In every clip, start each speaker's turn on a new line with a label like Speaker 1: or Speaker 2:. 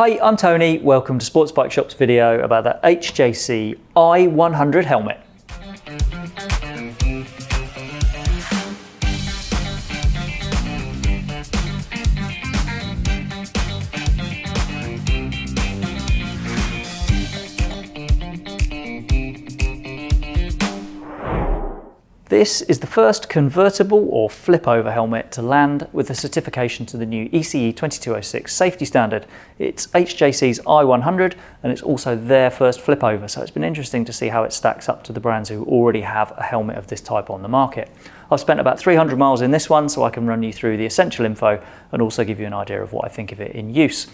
Speaker 1: Hi, I'm Tony. Welcome to Sports Bike Shop's video about the HJC i100 helmet. This is the first convertible or flip over helmet to land with a certification to the new ECE 2206 safety standard. It's HJC's i100 and it's also their first flip over, so it's been interesting to see how it stacks up to the brands who already have a helmet of this type on the market. I've spent about 300 miles in this one so I can run you through the essential info and also give you an idea of what I think of it in use.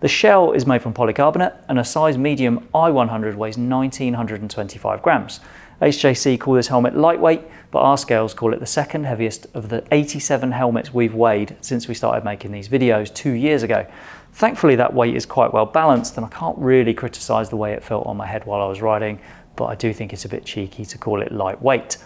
Speaker 1: The shell is made from polycarbonate and a size medium i100 weighs 1925 grams. HJC call this helmet lightweight, but our scales call it the second heaviest of the 87 helmets we've weighed since we started making these videos two years ago. Thankfully that weight is quite well balanced and I can't really criticise the way it felt on my head while I was riding, but I do think it's a bit cheeky to call it lightweight.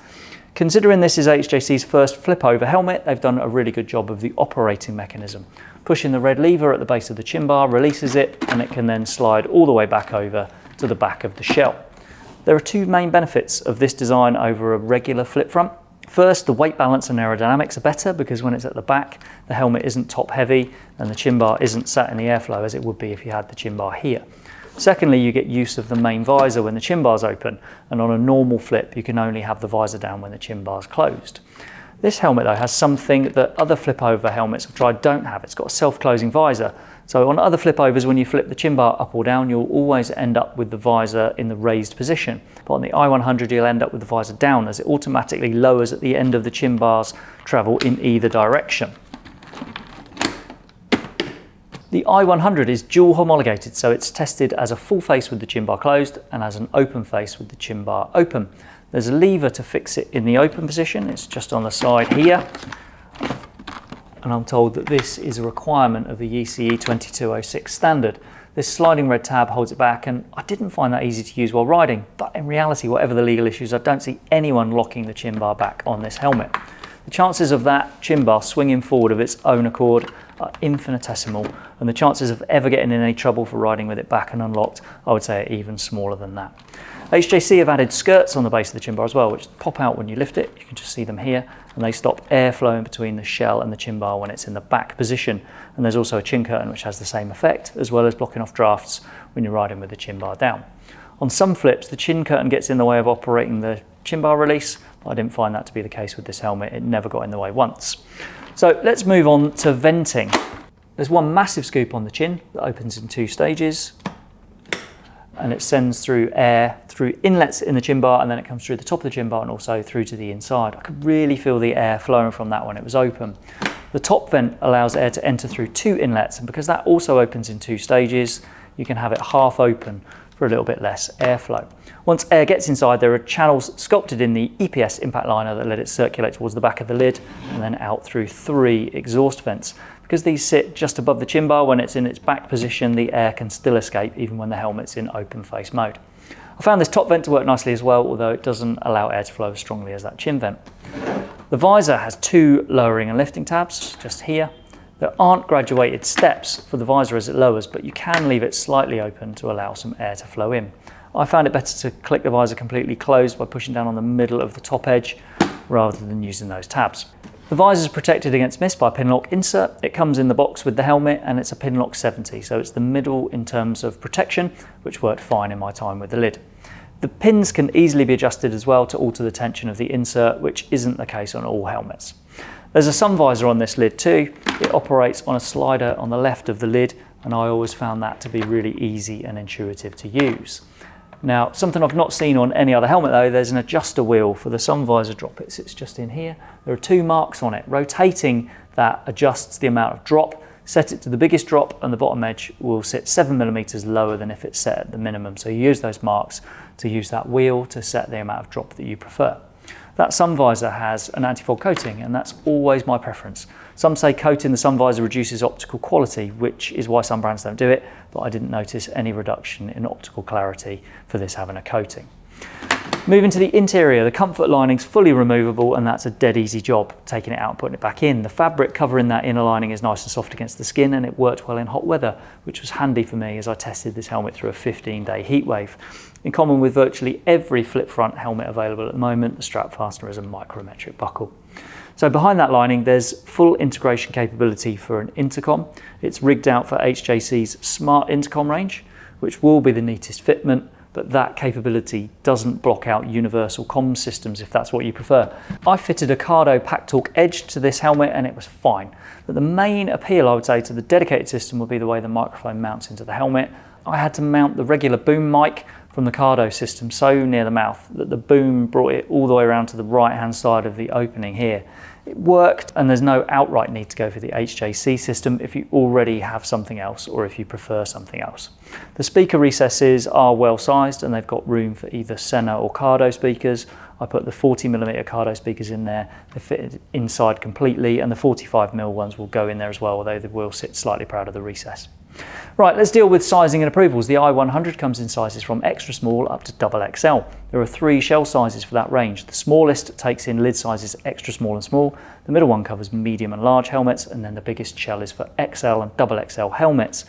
Speaker 1: Considering this is HJC's first flip over helmet, they've done a really good job of the operating mechanism. Pushing the red lever at the base of the chin bar releases it and it can then slide all the way back over to the back of the shell. There are two main benefits of this design over a regular flip front. First, the weight balance and aerodynamics are better because when it's at the back, the helmet isn't top heavy and the chin bar isn't sat in the airflow as it would be if you had the chin bar here. Secondly, you get use of the main visor when the chin bar is open, and on a normal flip, you can only have the visor down when the chin bar is closed. This helmet though has something that other flip over helmets I've tried don't have. It's got a self-closing visor. So on other flip overs, when you flip the chin bar up or down, you'll always end up with the visor in the raised position. But on the i100, you'll end up with the visor down as it automatically lowers at the end of the chin bar's travel in either direction. The i100 is dual homologated, so it's tested as a full face with the chin bar closed and as an open face with the chin bar open. There's a lever to fix it in the open position. It's just on the side here. And I'm told that this is a requirement of the ECE 2206 standard. This sliding red tab holds it back and I didn't find that easy to use while riding, but in reality, whatever the legal issues, I don't see anyone locking the chin bar back on this helmet. The chances of that chin bar swinging forward of its own accord are infinitesimal, and the chances of ever getting in any trouble for riding with it back and unlocked, I would say are even smaller than that. HJC have added skirts on the base of the chin bar as well, which pop out when you lift it. You can just see them here, and they stop air flowing between the shell and the chin bar when it's in the back position. And there's also a chin curtain which has the same effect, as well as blocking off drafts when you're riding with the chin bar down. On some flips, the chin curtain gets in the way of operating the chin bar release. but I didn't find that to be the case with this helmet. It never got in the way once. So let's move on to venting. There's one massive scoop on the chin that opens in two stages and it sends through air through inlets in the chin bar and then it comes through the top of the chin bar and also through to the inside. I could really feel the air flowing from that when it was open. The top vent allows air to enter through two inlets and because that also opens in two stages, you can have it half open for a little bit less airflow. Once air gets inside, there are channels sculpted in the EPS impact liner that let it circulate towards the back of the lid and then out through three exhaust vents. Because these sit just above the chin bar, when it's in its back position, the air can still escape even when the helmet's in open face mode. I found this top vent to work nicely as well, although it doesn't allow air to flow as strongly as that chin vent. The visor has two lowering and lifting tabs, just here. There aren't graduated steps for the visor as it lowers, but you can leave it slightly open to allow some air to flow in. I found it better to click the visor completely closed by pushing down on the middle of the top edge rather than using those tabs. The visor is protected against mist by a Pinlock insert. It comes in the box with the helmet and it's a Pinlock 70, so it's the middle in terms of protection, which worked fine in my time with the lid. The pins can easily be adjusted as well to alter the tension of the insert, which isn't the case on all helmets. There's a sun visor on this lid too. It operates on a slider on the left of the lid, and I always found that to be really easy and intuitive to use. Now, something I've not seen on any other helmet though, there's an adjuster wheel for the sun visor drop. It sits just in here. There are two marks on it. Rotating that adjusts the amount of drop. Set it to the biggest drop and the bottom edge will sit seven millimeters lower than if it's set at the minimum. So you use those marks to use that wheel to set the amount of drop that you prefer. That sun visor has an anti-fog coating and that's always my preference. Some say coating the sun visor reduces optical quality, which is why some brands don't do it, but I didn't notice any reduction in optical clarity for this having a coating. Moving to the interior, the comfort lining's fully removable and that's a dead easy job, taking it out and putting it back in. The fabric covering that inner lining is nice and soft against the skin and it worked well in hot weather, which was handy for me as I tested this helmet through a 15 day heat wave. In common with virtually every flip front helmet available at the moment, the strap fastener is a micrometric buckle. So behind that lining, there's full integration capability for an intercom. It's rigged out for HJC's smart intercom range, which will be the neatest fitment, but that capability doesn't block out universal comm systems if that's what you prefer. I fitted a Cardo PackTalk Edge to this helmet and it was fine. But the main appeal, I would say, to the dedicated system would be the way the microphone mounts into the helmet. I had to mount the regular boom mic from the Cardo system so near the mouth that the boom brought it all the way around to the right hand side of the opening here. It worked and there's no outright need to go for the HJC system if you already have something else or if you prefer something else. The speaker recesses are well sized and they've got room for either Sena or Cardo speakers. I put the 40mm Cardo speakers in there, they fit inside completely and the 45mm ones will go in there as well, although they will sit slightly proud of the recess. Right, let's deal with sizing and approvals. The i100 comes in sizes from extra small up to double XL. There are three shell sizes for that range. The smallest takes in lid sizes extra small and small. The middle one covers medium and large helmets, and then the biggest shell is for XL and double XL helmets.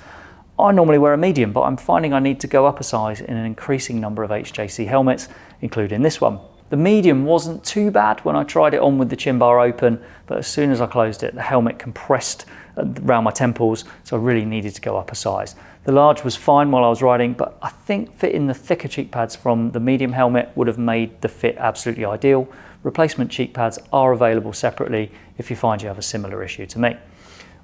Speaker 1: I normally wear a medium, but I'm finding I need to go up a size in an increasing number of HJC helmets, including this one. The medium wasn't too bad when I tried it on with the chin bar open, but as soon as I closed it, the helmet compressed around my temples, so I really needed to go up a size. The large was fine while I was riding, but I think fitting the thicker cheek pads from the medium helmet would have made the fit absolutely ideal. Replacement cheek pads are available separately if you find you have a similar issue to me.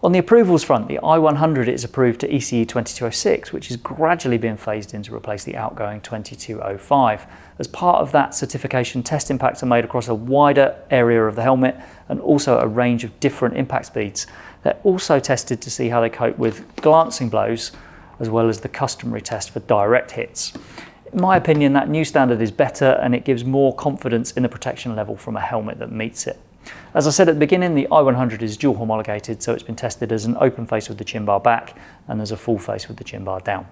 Speaker 1: On the approvals front, the i100 is approved to ECE 2206, which is gradually being phased in to replace the outgoing 2205. As part of that certification, test impacts are made across a wider area of the helmet and also a range of different impact speeds. They're also tested to see how they cope with glancing blows, as well as the customary test for direct hits. In my opinion, that new standard is better and it gives more confidence in the protection level from a helmet that meets it. As I said at the beginning, the i100 is dual homologated, so it's been tested as an open face with the chin bar back and as a full face with the chin bar down.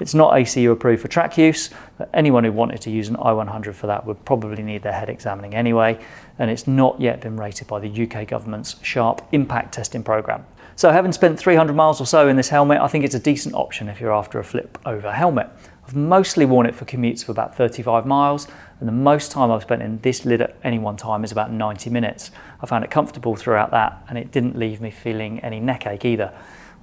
Speaker 1: It's not ACU approved for track use, but anyone who wanted to use an i100 for that would probably need their head examining anyway, and it's not yet been rated by the UK government's SHARP impact testing programme. So having spent 300 miles or so in this helmet, I think it's a decent option if you're after a flip over helmet. I've mostly worn it for commutes for about 35 miles and the most time I've spent in this lid at any one time is about 90 minutes. I found it comfortable throughout that and it didn't leave me feeling any neck ache either.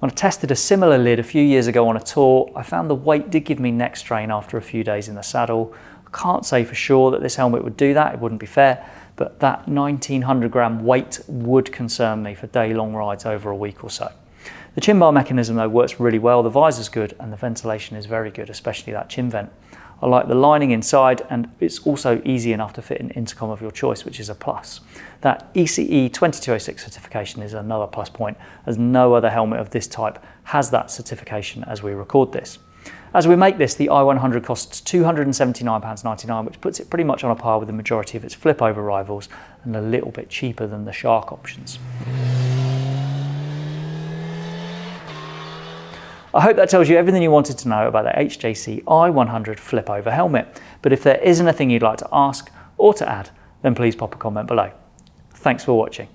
Speaker 1: When I tested a similar lid a few years ago on a tour, I found the weight did give me neck strain after a few days in the saddle. I can't say for sure that this helmet would do that, it wouldn't be fair, but that 1900 gram weight would concern me for day long rides over a week or so. The chin bar mechanism though works really well, the visor's good and the ventilation is very good, especially that chin vent. I like the lining inside and it's also easy enough to fit an intercom of your choice, which is a plus. That ECE 2206 certification is another plus point as no other helmet of this type has that certification as we record this. As we make this, the i100 costs £279.99, which puts it pretty much on a par with the majority of its flip over rivals and a little bit cheaper than the Shark options. I hope that tells you everything you wanted to know about the HJC i100 flip over helmet. But if there is anything you'd like to ask or to add, then please pop a comment below. Thanks for watching.